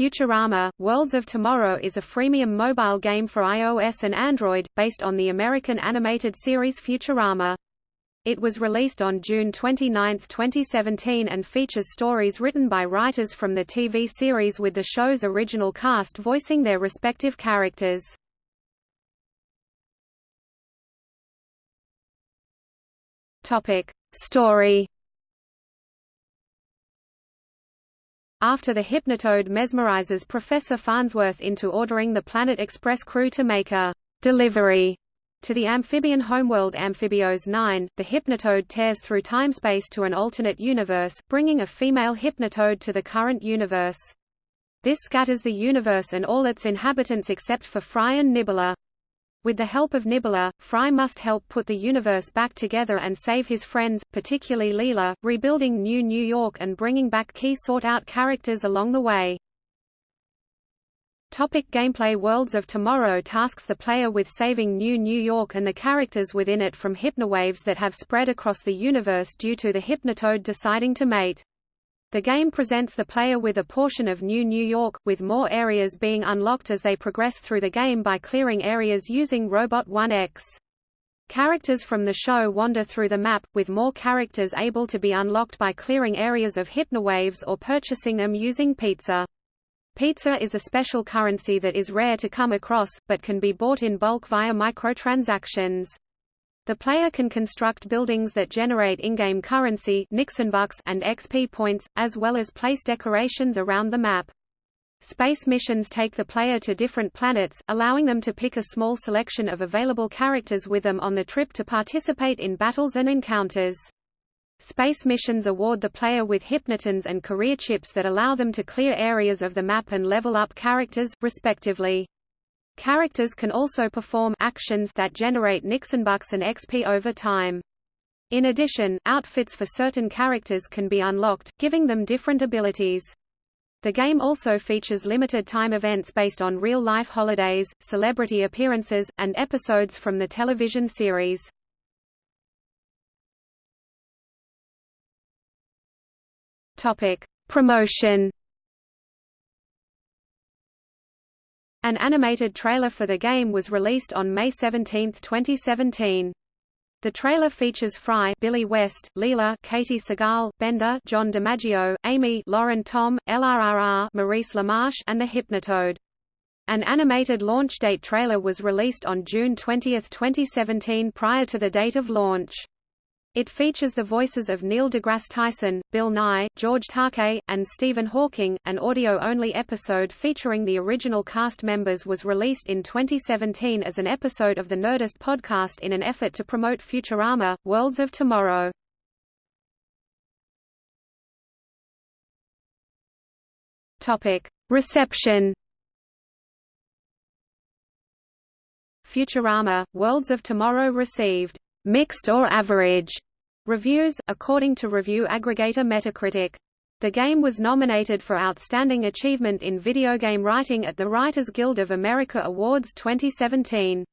Futurama, Worlds of Tomorrow is a freemium mobile game for iOS and Android, based on the American animated series Futurama. It was released on June 29, 2017 and features stories written by writers from the TV series with the show's original cast voicing their respective characters. Story After the Hypnotoad mesmerizes Professor Farnsworth into ordering the Planet Express crew to make a delivery to the amphibian homeworld Amphibios 9, the Hypnotoad tears through timespace to an alternate universe, bringing a female Hypnotoad to the current universe. This scatters the universe and all its inhabitants except for Fry and Nibbler. With the help of Nibbler, Fry must help put the universe back together and save his friends, particularly Leela, rebuilding New New York and bringing back key sought-out characters along the way. Topic gameplay Worlds of Tomorrow tasks the player with saving New New York and the characters within it from hypnowaves that have spread across the universe due to the Hypnotoad deciding to mate. The game presents the player with a portion of New New York, with more areas being unlocked as they progress through the game by clearing areas using Robot 1X. Characters from the show wander through the map, with more characters able to be unlocked by clearing areas of hypnowaves or purchasing them using pizza. Pizza is a special currency that is rare to come across, but can be bought in bulk via microtransactions. The player can construct buildings that generate in-game currency Nixonbucks and XP points, as well as place decorations around the map. Space missions take the player to different planets, allowing them to pick a small selection of available characters with them on the trip to participate in battles and encounters. Space missions award the player with hypnotons and career chips that allow them to clear areas of the map and level up characters, respectively. Characters can also perform actions that generate Nixonbucks and XP over time. In addition, outfits for certain characters can be unlocked, giving them different abilities. The game also features limited-time events based on real-life holidays, celebrity appearances, and episodes from the television series. Topic: Promotion An animated trailer for the game was released on May 17, 2017. The trailer features Fry, Billy West, Leela, Katey Sagal, Bender, John DiMaggio, Amy, Lauren Tom, LRRR, Maurice LaMarche, and the Hypnotoad. An animated launch date trailer was released on June 20, 2017 prior to the date of launch. It features the voices of Neil deGrasse Tyson, Bill Nye, George Takei, and Stephen Hawking. An audio-only episode featuring the original cast members was released in 2017 as an episode of the Nerdist podcast in an effort to promote Futurama, Worlds of Tomorrow. Topic: Reception. Futurama, Worlds of Tomorrow received mixed or average reviews, according to review aggregator Metacritic. The game was nominated for Outstanding Achievement in Video Game Writing at the Writers Guild of America Awards 2017.